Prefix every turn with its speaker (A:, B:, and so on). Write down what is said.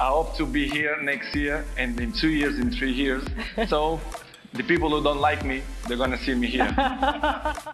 A: I hope to be here next year and in two years, in three years. So the people who don't like me, they're gonna see me here.